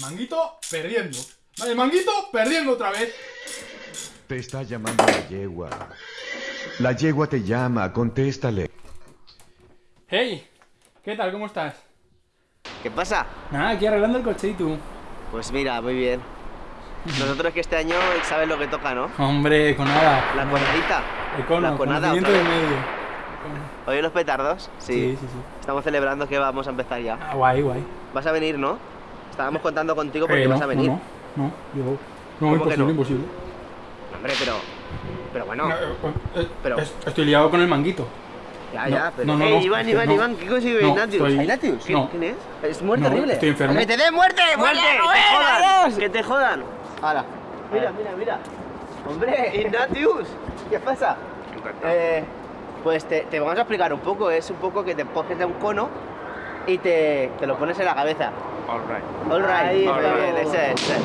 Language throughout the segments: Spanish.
Manguito perdiendo. Vale, Manguito perdiendo otra vez. Te está llamando la yegua. La yegua te llama, contéstale. Hey, ¿qué tal? ¿Cómo estás? ¿Qué pasa? Nada, aquí arreglando el coche y tú. Pues mira, muy bien. Nosotros que este año sabes lo que toca, ¿no? Hombre, con nada. La conadita. La conada otra de medio. ¿Oye los petardos? Sí, sí, sí. Estamos celebrando que vamos a empezar ya. Ah, guay, guay. Vas a venir, ¿no? Estábamos contando contigo porque Eh, vas no, a venir. No, no, no, yo... No, ¿Cómo que imposible, no? imposible. Hombre, pero. Pero bueno. No, eh, eh, Pero- es- Estoy liado con el manguito. ya, no, ya, pero. no, no, ¡Eh, no, Iván, Iván, no. Iván! ¿Qué consigue No, Ignatius? estoy- ¿Ignatius? ¿Quién, no. quién es? Es muerte No, horrible. estoy enfermo. ¡Que te dé muerte! ¡Muerte! ¡Que te jodan! ¡Que te jodan! Mira, mira, mira. ¡Hombre! ¡Ignatius! ¿Qué pasa? Eh, pues te, te vamos a explicar un poco. Es un poco que te coges de un cono y te, te lo pones en la cabeza. All right. All right, Ahí muy está. bien, ese es. ese es.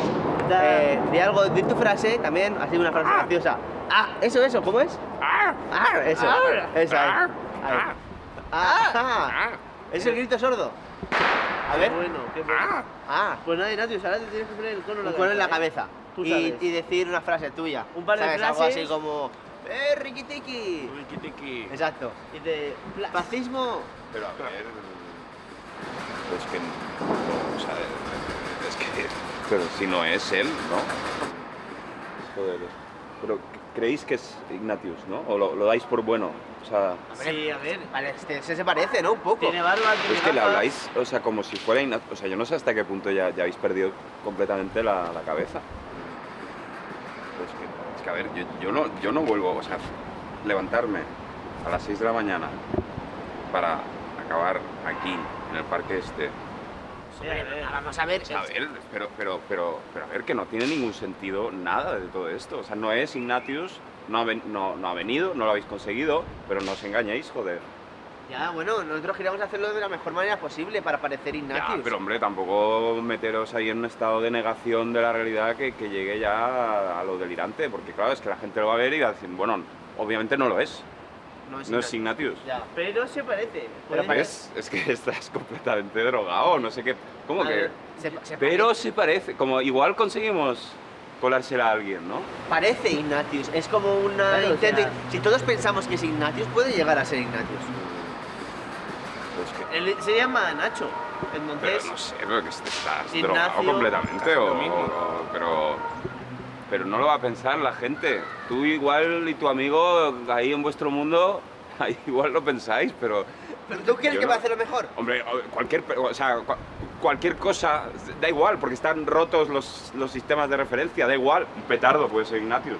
Eh, di algo, di tu frase también, así una frase graciosa. Ah, eso, eso, ¿cómo es? Ah, eso, eso ahí. ahí. Ah, es el grito sordo. A ver. bueno, qué bueno. Ah, Pues nada, Ignatius, ahora te tienes que poner el cono en la un cono en la cabeza, cabeza. ¿eh? Tú Y, sabes. y decir una frase tuya. Un par de ¿Sabes? Algo frases. así como. ¡Eh, riquitiqui! Tiki tiki. Exacto. Y te... Fascismo. Pero a ver. Es que. no, o sea, es que. Pero si no es él, ¿no? Joder. Pero creéis que es Ignatius, ¿no? O lo, lo dais por bueno. O sea. Sí, a ver. Vale, este, se, se parece, ¿no? Un poco. Tiene barba, tiene Es que le habláis, o sea, como si fuera Ignatius. O sea, yo no sé hasta qué punto ya, ya habéis perdido completamente la, la cabeza. Es que, es que, a ver, yo, yo no, yo no vuelvo, o sea, levantarme a las 6 de la mañana para acabar aquí, en el parque este. Vamos a ver. A ver, pero, pero, pero, pero a ver, que no tiene ningún sentido nada de todo esto. O sea, no es Ignatius, no ha, ven- no, no ha venido, no lo habéis conseguido, pero no os engañéis, joder. Ya, bueno, nosotros queríamos hacerlo de la mejor manera posible para parecer Ignatius. Ya, pero hombre, tampoco meteros ahí en un estado de negación de la realidad que, que llegue ya a, a lo delirante, porque claro, es que la gente lo va a ver y va a decir, bueno, obviamente no lo es, no es no es Ignatius. Ya. Pero se parece. Pero Es, es que estás completamente drogado, no sé qué. ¿Cómo A que? ver, se- se Pero se parece, como igual conseguimos colársela a alguien, ¿no? Parece Ignatius, es como una Claro, o intento. sea- Si todos pensamos que es Ignatius, puede llegar a ser Ignatius. Pues que, Él se llama Nacho. pero Entonces, no sé, pero que estás Ignacio, drogado completamente o, o- pero pero no lo va a pensar la gente. Tú igual y tu amigo ahí en vuestro mundo, ahí igual lo pensáis, pero ¿Pero tú crees que no- va a hacer lo mejor? hombre, cualquier o sea, cua- cualquier cosa da igual porque están rotos los, los sistemas de referencia, da igual. Un petardo puede ser Ignatius.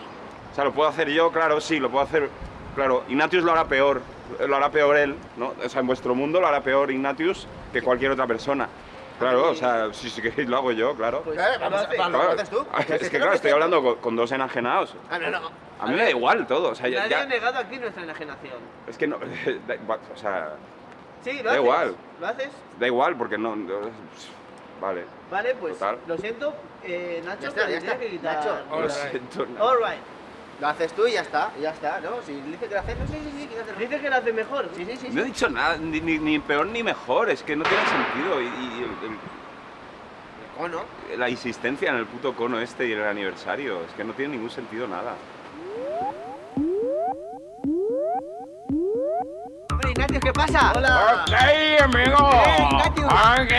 O sea, lo puedo hacer yo, claro, sí, lo puedo hacer. Claro, Ignatius lo hará peor, lo hará peor él, ¿no? O sea, en vuestro mundo lo hará peor Ignatius que cualquier otra persona. Claro, o sea, si, si queréis lo hago yo, claro. Pues, Claro, vamos a- lo. Claro. haces tú? Es que claro, estoy hablando con, con dos enajenados. Ah, no, no. A mí me da igual todo, o sea, ya, nadie ya- ha negado aquí nuestra enajenación. es que no, da o sea, Sí, lo Da haces. igual. ¿Lo haces? da igual porque no, no- vale. Vale, pues Total. lo siento, eh, Nacho, Ya está, pero ya está. que quitar- Nacho, Lo siento. All right. Lo haces tú y ya está, y ya está, ¿no? Si dice que lo haces, no sé, sí, sí, que lo haces. Dice que lo hace mejor. Sí, sí, sí. No he sí. dicho nada, ni, ni- ni peor ni mejor, es que no tiene sentido. Y, y el- el- la insistencia en el puto cono este y el aniversario, es que no tiene ningún sentido nada. Hombre, Ignatius, ¿qué pasa? Hola. ¡Ok, amigo! ¡Eh, Ignatius! ¡Ok!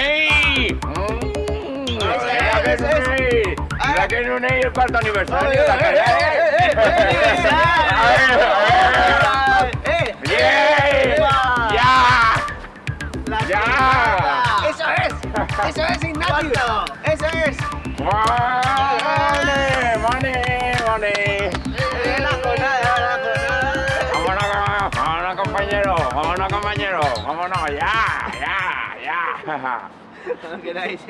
Eso es, eso es. ¡Ya que no es el cuarto aniversario! ¡Eh, eh, eh, eh, eh, eh, eh, eh, ¡Bien! ¡Ya! La ¡Ya! ¡Eso es! ¡Eso es! ¿Cuánto? ¡Eso es! ¡Money! ¡Money! ¡Money! Eh, la jornada, la jornada. ¡Vámonos, vámonos, compañero! ¡Vámonos, compañero! ¡Vámonos! ¡Ya! ¡Ya! ¡Ya! No queráis.